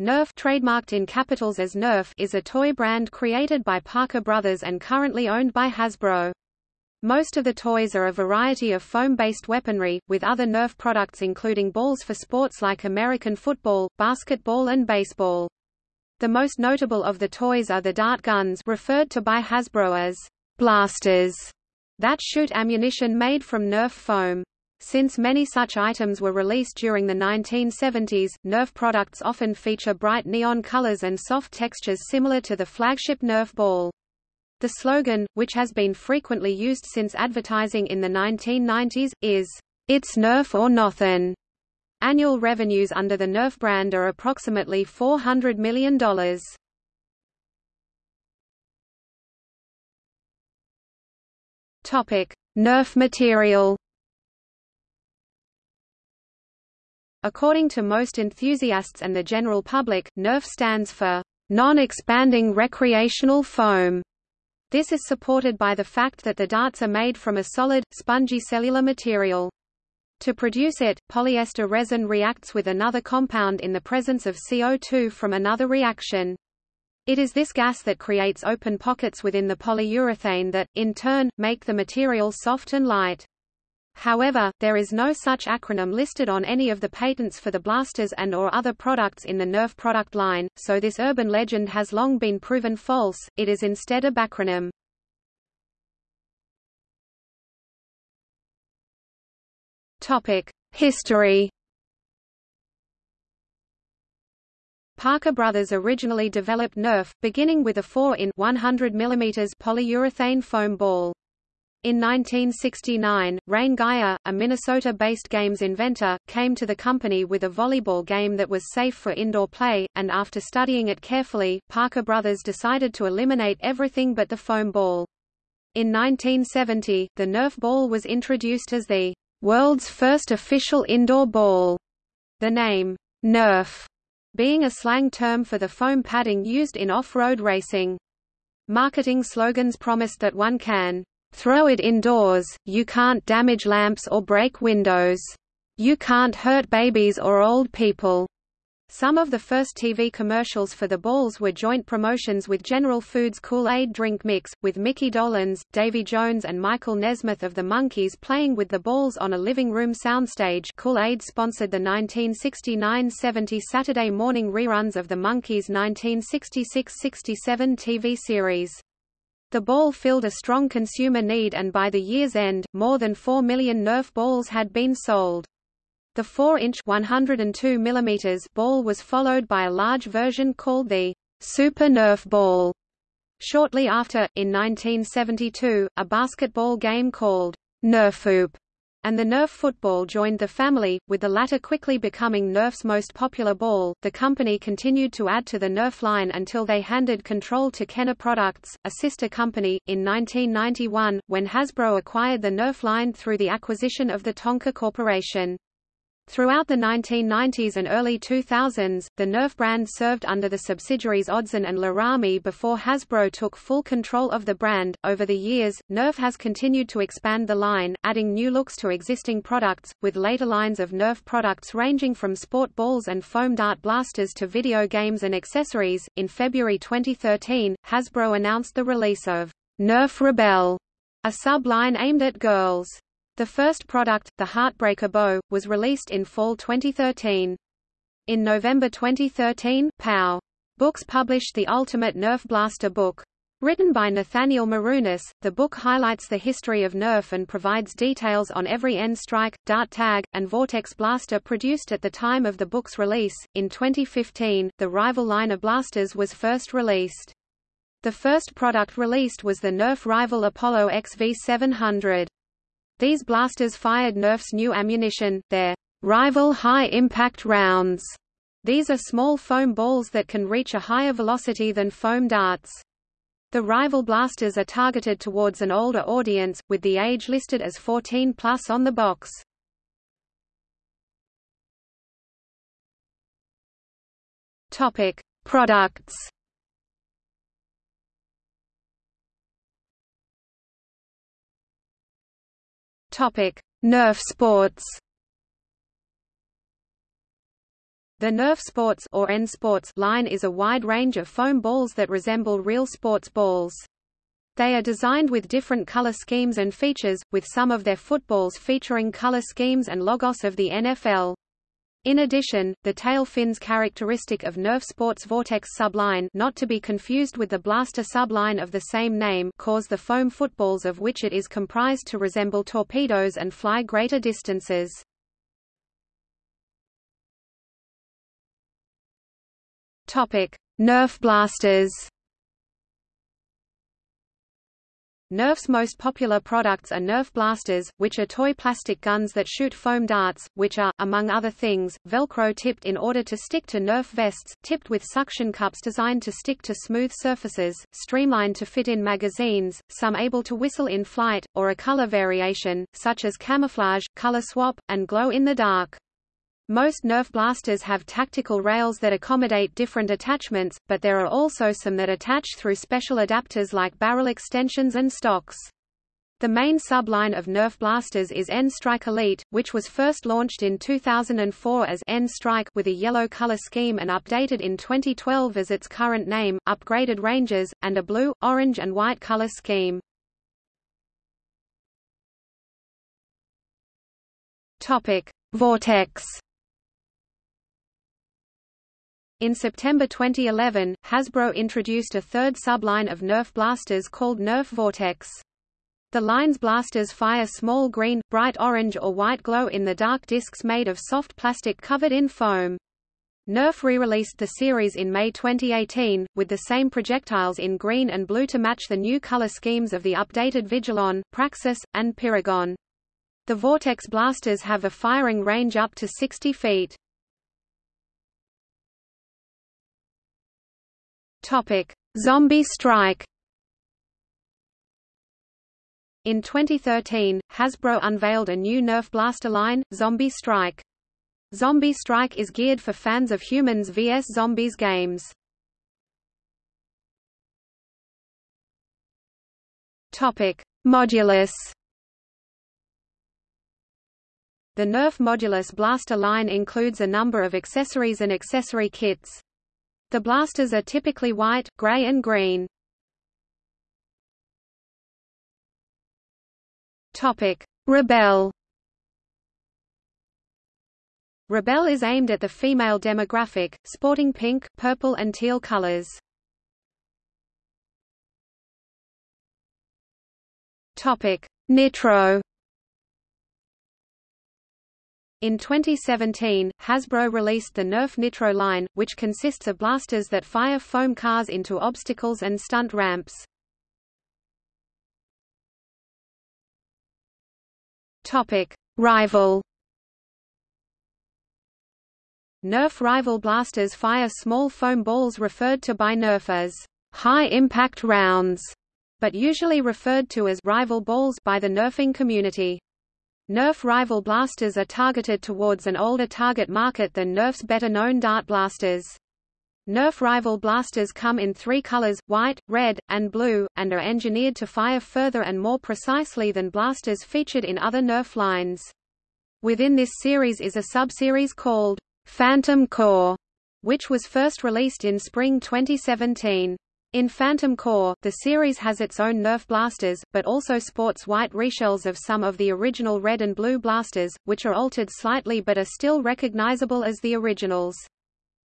Nerf trademarked in capitals as Nerf is a toy brand created by Parker Brothers and currently owned by Hasbro. Most of the toys are a variety of foam-based weaponry, with other Nerf products including balls for sports like American football, basketball and baseball. The most notable of the toys are the dart guns referred to by Hasbro as blasters that shoot ammunition made from Nerf foam. Since many such items were released during the 1970s, Nerf products often feature bright neon colors and soft textures similar to the flagship Nerf ball. The slogan, which has been frequently used since advertising in the 1990s, is, It's Nerf or Nothin'. Annual revenues under the Nerf brand are approximately $400 million. Nerf material. According to most enthusiasts and the general public, Nerf stands for non-expanding recreational foam. This is supported by the fact that the darts are made from a solid, spongy cellular material. To produce it, polyester resin reacts with another compound in the presence of CO2 from another reaction. It is this gas that creates open pockets within the polyurethane that, in turn, make the material soft and light. However, there is no such acronym listed on any of the patents for the blasters and or other products in the Nerf product line, so this urban legend has long been proven false, it is instead a backronym. History Parker Brothers originally developed Nerf, beginning with a 4 in 100 mm polyurethane foam ball. In 1969, Reyn Guyer, a Minnesota-based games inventor, came to the company with a volleyball game that was safe for indoor play, and after studying it carefully, Parker Brothers decided to eliminate everything but the foam ball. In 1970, the Nerf ball was introduced as the world's first official indoor ball. The name, Nerf, being a slang term for the foam padding used in off-road racing. Marketing slogans promised that one can throw it indoors, you can't damage lamps or break windows. You can't hurt babies or old people. Some of the first TV commercials for the balls were joint promotions with General Foods Kool-Aid drink mix, with Mickey Dolenz, Davy Jones and Michael Nesmith of the Monkees playing with the balls on a living room soundstage Kool-Aid sponsored the 1969–70 Saturday morning reruns of the Monkees' 1966–67 TV series. The ball filled a strong consumer need and by the year's end, more than 4 million Nerf balls had been sold. The 4-inch (102 mm) ball was followed by a large version called the Super Nerf ball. Shortly after, in 1972, a basketball game called Nerfoop and the Nerf football joined the family, with the latter quickly becoming Nerf's most popular ball. The company continued to add to the Nerf line until they handed control to Kenner Products, a sister company, in 1991, when Hasbro acquired the Nerf line through the acquisition of the Tonka Corporation. Throughout the 1990s and early 2000s, the Nerf brand served under the subsidiaries OddzOn and Larami before Hasbro took full control of the brand. Over the years, Nerf has continued to expand the line, adding new looks to existing products, with later lines of Nerf products ranging from sport balls and foam dart blasters to video games and accessories. In February 2013, Hasbro announced the release of Nerf Rebel, a sub-line aimed at girls. The first product, the Heartbreaker Bow, was released in fall 2013. In November 2013, POW! Books published the Ultimate Nerf Blaster book. Written by Nathaniel Marunis, the book highlights the history of Nerf and provides details on every N-Strike, Dart Tag, and Vortex blaster produced at the time of the book's release. In 2015, the rival line of blasters was first released. The first product released was the Nerf rival Apollo XV700. These blasters fired Nerf's new ammunition, their rival high-impact rounds. These are small foam balls that can reach a higher velocity than foam darts. The rival blasters are targeted towards an older audience, with the age listed as 14 plus on the box. Topic: Products. Topic: Nerf sports. The Nerf Sports or N Sports line is a wide range of foam balls that resemble real sports balls. They are designed with different color schemes and features, with some of their footballs featuring color schemes and logos of the NFL. In addition, the tail fins characteristic of Nerf Sports Vortex subline not to be confused with the Blaster subline of the same name cause the foam footballs of which it is comprised to resemble torpedoes and fly greater distances. Nerf blasters. Nerf's most popular products are Nerf blasters, which are toy plastic guns that shoot foam darts, which are, among other things, Velcro-tipped in order to stick to Nerf vests, tipped with suction cups designed to stick to smooth surfaces, streamlined to fit in magazines, some able to whistle in flight, or a color variation, such as camouflage, color swap, and glow in the dark. Most Nerf blasters have tactical rails that accommodate different attachments, but there are also some that attach through special adapters like barrel extensions and stocks. The main subline of Nerf blasters is N-Strike Elite, which was first launched in 2004 as N-Strike with a yellow color scheme and updated in 2012 as its current name, upgraded ranges, and a blue, orange and white color scheme. Topic: Vortex in September 2011, Hasbro introduced a third subline of Nerf blasters called Nerf Vortex. The line's blasters fire small green, bright orange or white glow-in-the-dark discs made of soft plastic covered in foam. Nerf re-released the series in May 2018, with the same projectiles in green and blue to match the new color schemes of the updated Vigilon, Praxis, and Pyragon. The Vortex blasters have a firing range up to 60 feet. Topic: Zombie Strike. In 2013, Hasbro unveiled a new Nerf blaster line, Zombie Strike. Zombie Strike is geared for fans of humans vs zombies games. Topic: Modulus. The Nerf Modulus blaster line includes a number of accessories and accessory kits. The blasters are typically white, gray and green. Rebel. Rebel is aimed at the female demographic, sporting pink, purple and teal colors. Nitro. In 2017, Hasbro released the Nerf Nitro line, which consists of blasters that fire foam cars into obstacles and stunt ramps. Topic: Rival. Nerf Rival blasters fire small foam balls referred to by Nerf as high-impact rounds, but usually referred to as rival balls by the nerfing community. Nerf rival blasters are targeted towards an older target market than Nerf's better-known dart blasters. Nerf rival blasters come in three colors, white, red, and blue, and are engineered to fire further and more precisely than blasters featured in other Nerf lines. Within this series is a subseries called Phantom Core, which was first released in spring 2017. In Phantom Core, the series has its own Nerf blasters, but also sports white reshells of some of the original red and blue blasters, which are altered slightly but are still recognizable as the originals.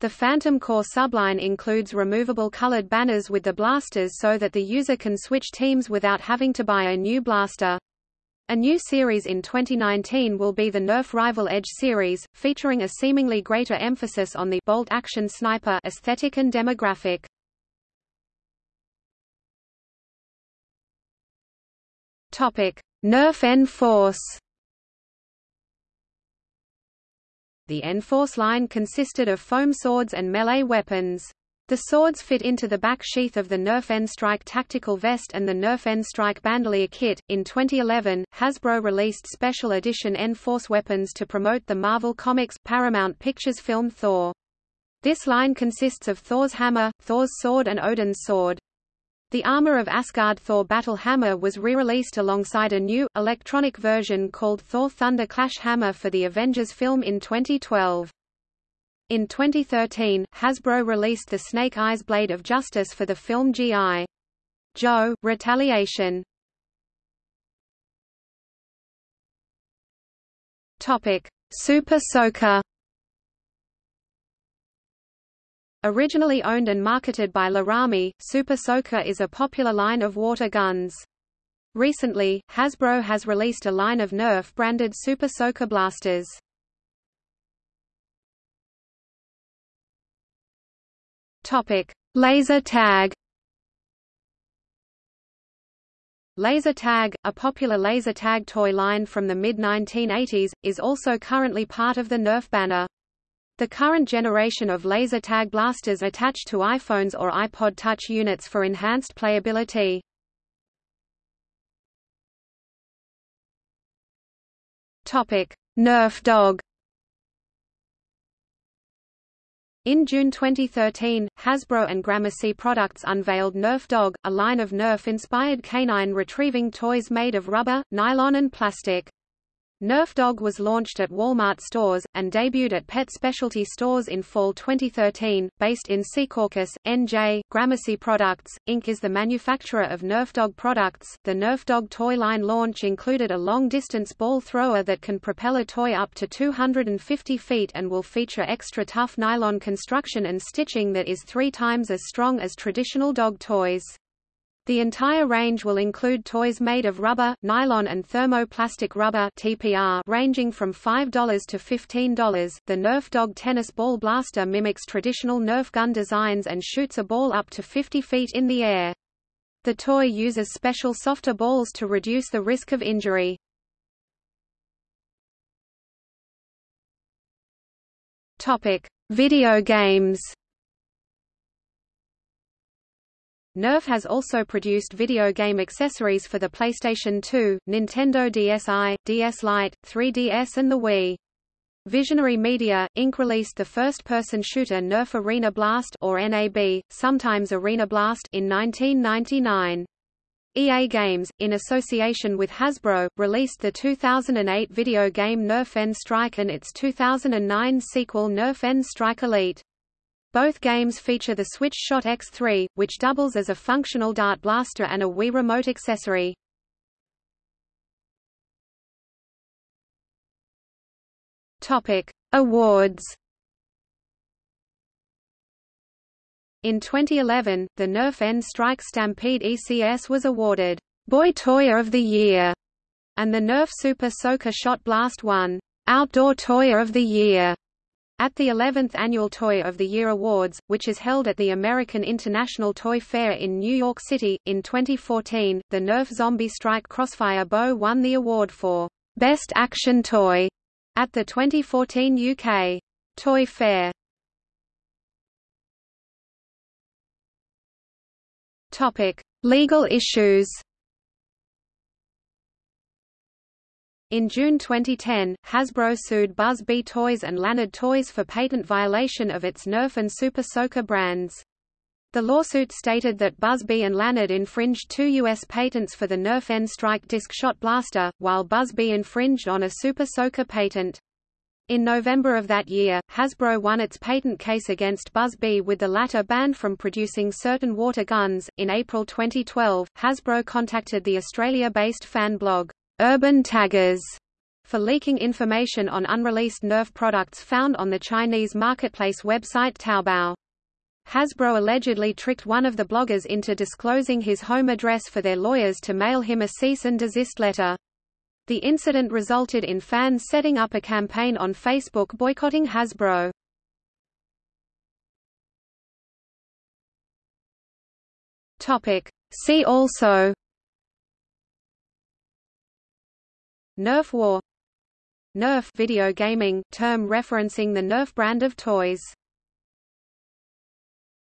The Phantom Core subline includes removable colored banners with the blasters so that the user can switch teams without having to buy a new blaster. A new series in 2019 will be the Nerf Rival Edge series, featuring a seemingly greater emphasis on the bolt action sniper aesthetic and demographic. Topic: Nerf N-Force. The N-Force line consisted of foam swords and melee weapons. The swords fit into the back sheath of the Nerf N-Strike tactical vest and the Nerf N-Strike bandolier kit. In 2011, Hasbro released special edition N-Force weapons to promote the Marvel Comics Paramount Pictures film Thor. This line consists of Thor's hammer, Thor's sword and Odin's sword. The Armor of Asgard Thor Battle Hammer was re-released alongside a new, electronic version called Thor Thunder Clash Hammer for the Avengers film in 2012. In 2013, Hasbro released the Snake Eyes Blade of Justice for the film G.I. Joe, Retaliation. Super Soaker. Originally owned and marketed by Larami, Super Soaker is a popular line of water guns. Recently, Hasbro has released a line of Nerf-branded Super Soaker blasters. Topic: Laser tag. Laser tag, a popular laser tag toy line from the mid-1980s, is also currently part of the Nerf banner. The current generation of laser tag blasters attach to iPhones or iPod Touch units for enhanced playability. Topic: Nerf dog. In June 2013, Hasbro and Gramercy Products unveiled Nerf Dog, a line of Nerf-inspired canine retrieving toys made of rubber, nylon and plastic. Nerf Dog was launched at Walmart stores, and debuted at pet specialty stores in fall 2013. Based in Secaucus, NJ, Gramercy Products, Inc. is the manufacturer of Nerf Dog products. The Nerf Dog toy line launch included a long distance ball thrower that can propel a toy up to 250 feet and will feature extra tough nylon construction and stitching that is three times as strong as traditional dog toys. The entire range will include toys made of rubber, nylon and thermoplastic rubber (TPR) ranging from $5 to $15. The Nerf Dog tennis ball blaster mimics traditional Nerf gun designs and shoots a ball up to 50 feet in the air. The toy uses special softer balls to reduce the risk of injury. Topic: Video games. Nerf has also produced video game accessories for the PlayStation 2, Nintendo DSi, DS Lite, 3DS and the Wii. Visionary Media, Inc. released the first-person shooter Nerf Arena Blast or NAB, sometimes Arena Blast in 1999. EA Games, in association with Hasbro, released the 2008 video game Nerf N-Strike and its 2009 sequel Nerf N-Strike Elite. Both games feature the Switch Shot X3, which doubles as a functional dart blaster and a Wii Remote accessory. Topic: Awards. In 2011, the Nerf N-Strike Stampede ECS was awarded Boy Toy of the Year, and the Nerf Super Soaker Shot Blast won Outdoor Toy of the Year. At the 11th Annual Toy of the Year Awards, which is held at the American International Toy Fair in New York City, in 2014, the Nerf Zombie Strike Crossfire Bow won the award for Best Action Toy at the 2014 UK Toy Fair. Topic: Legal issues. In June 2010, Hasbro sued Buzz Bee Toys and Lanard Toys for patent violation of its Nerf and Super Soaker brands. The lawsuit stated that Bee and Lanard infringed two U.S. patents for the Nerf N-Strike disc shot blaster, while Bee infringed on a Super Soaker patent. In November of that year, Hasbro won its patent case against Bee with the latter banned from producing certain water guns. In April 2012, Hasbro contacted the Australia-based fan blog, urban taggers for leaking information on unreleased Nerf products found on the Chinese marketplace website Taobao. Hasbro allegedly tricked one of the bloggers into disclosing his home address for their lawyers to mail him a cease and desist letter. The incident resulted in fans setting up a campaign on Facebook boycotting Hasbro. Topic. See also Nerf War. Nerf video gaming, term referencing the Nerf brand of toys